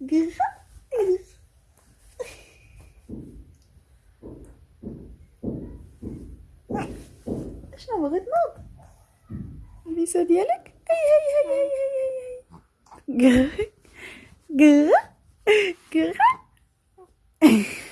gratis. Nou, snel maar het mond. Wie zo dierlijk? Hey, hey, hey, hey, hey, hey. Gratis. Gratis. Gratis.